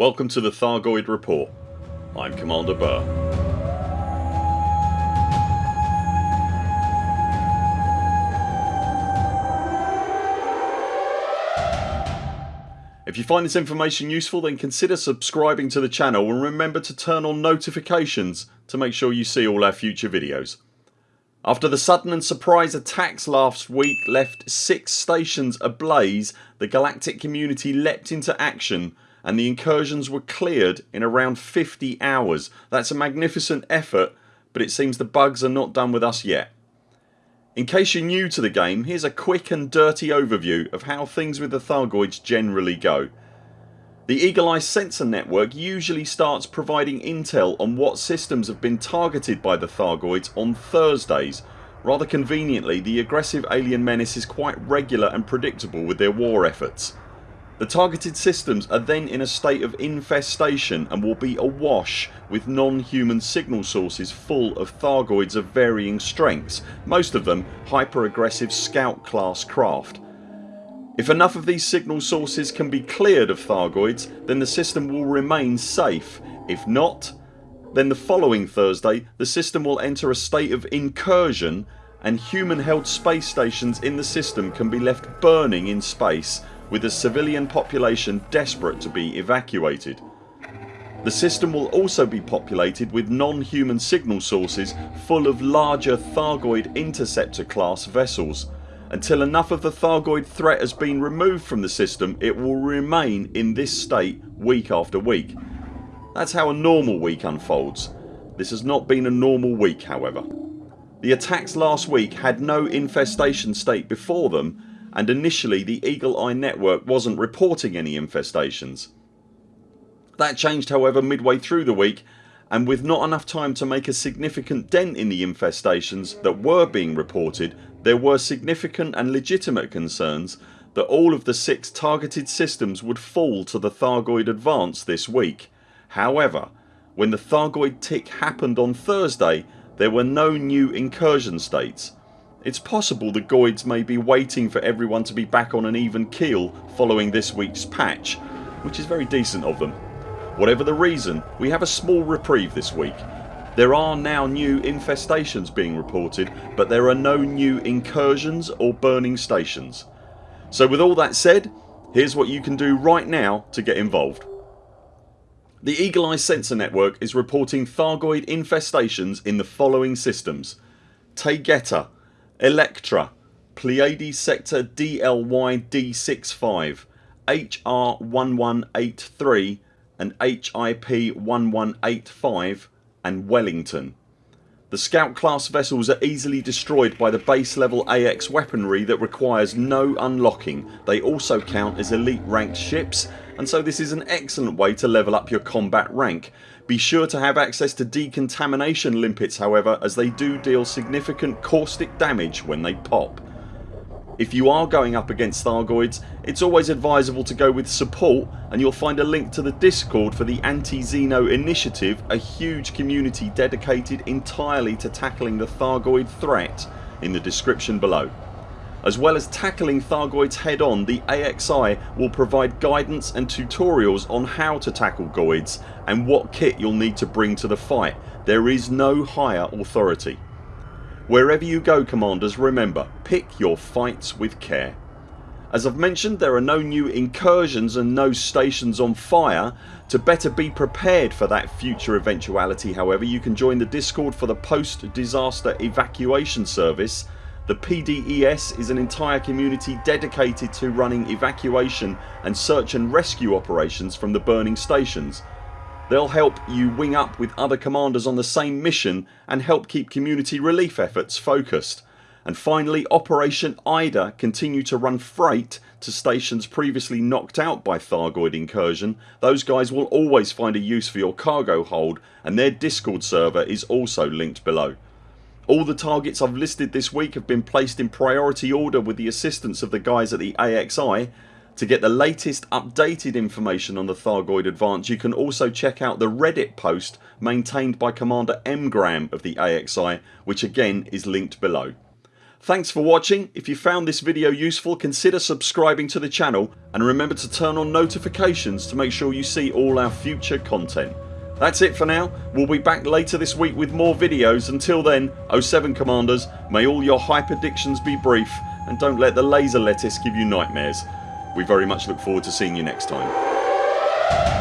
Welcome to the Thargoid Report. I'm Commander Burr. If you find this information useful then consider subscribing to the channel and remember to turn on notifications to make sure you see all our future videos. After the sudden and surprise attacks last week left 6 stations ablaze the galactic community leapt into action and the incursions were cleared in around 50 hours. That's a magnificent effort but it seems the bugs are not done with us yet. In case you're new to the game here's a quick and dirty overview of how things with the Thargoids generally go. The Eagle Eye sensor network usually starts providing intel on what systems have been targeted by the Thargoids on Thursdays. Rather conveniently the aggressive alien menace is quite regular and predictable with their war efforts. The targeted systems are then in a state of infestation and will be awash with non-human signal sources full of Thargoids of varying strengths, most of them hyper aggressive scout class craft. If enough of these signal sources can be cleared of Thargoids then the system will remain safe. If not then the following Thursday the system will enter a state of incursion and human held space stations in the system can be left burning in space with the civilian population desperate to be evacuated. The system will also be populated with non-human signal sources full of larger Thargoid interceptor class vessels. Until enough of the Thargoid threat has been removed from the system it will remain in this state week after week. That's how a normal week unfolds. This has not been a normal week however. The attacks last week had no infestation state before them and initially the Eagle Eye network wasn't reporting any infestations. That changed however midway through the week and with not enough time to make a significant dent in the infestations that were being reported there were significant and legitimate concerns that all of the 6 targeted systems would fall to the Thargoid advance this week. However when the Thargoid tick happened on Thursday there were no new incursion states it's possible the Goids may be waiting for everyone to be back on an even keel following this weeks patch which is very decent of them. Whatever the reason we have a small reprieve this week. There are now new infestations being reported but there are no new incursions or burning stations. So with all that said here's what you can do right now to get involved. The Eagle Eye sensor network is reporting Thargoid infestations in the following systems Taygeta Electra Pleiades Sector DLY D65 HR1183 and HIP 1185 and Wellington. The scout class vessels are easily destroyed by the base level AX weaponry that requires no unlocking. They also count as elite ranked ships and so this is an excellent way to level up your combat rank. Be sure to have access to decontamination limpets however as they do deal significant caustic damage when they pop. If you are going up against Thargoids it's always advisable to go with support and you'll find a link to the discord for the Anti-Xeno initiative a huge community dedicated entirely to tackling the Thargoid threat in the description below. As well as tackling Thargoids head on the AXI will provide guidance and tutorials on how to tackle Goids and what kit you'll need to bring to the fight. There is no higher authority. Wherever you go commanders remember pick your fights with care. As I've mentioned there are no new incursions and no stations on fire. To better be prepared for that future eventuality however you can join the discord for the post disaster evacuation service the PDES is an entire community dedicated to running evacuation and search and rescue operations from the burning stations. They'll help you wing up with other commanders on the same mission and help keep community relief efforts focused. And finally Operation IDA continue to run freight to stations previously knocked out by Thargoid incursion. Those guys will always find a use for your cargo hold and their discord server is also linked below. All the targets I've listed this week have been placed in priority order with the assistance of the guys at the AXI. To get the latest updated information on the Thargoid advance you can also check out the reddit post maintained by Commander Mgram of the AXI which again is linked below. Thanks for watching. If you found this video useful consider subscribing to the channel and remember to turn on notifications to make sure you see all our future content. That's it for now. We'll be back later this week with more videos. Until then 0 7 CMDRs may all your hyperdictions be brief and don't let the laser lettuce give you nightmares. We very much look forward to seeing you next time.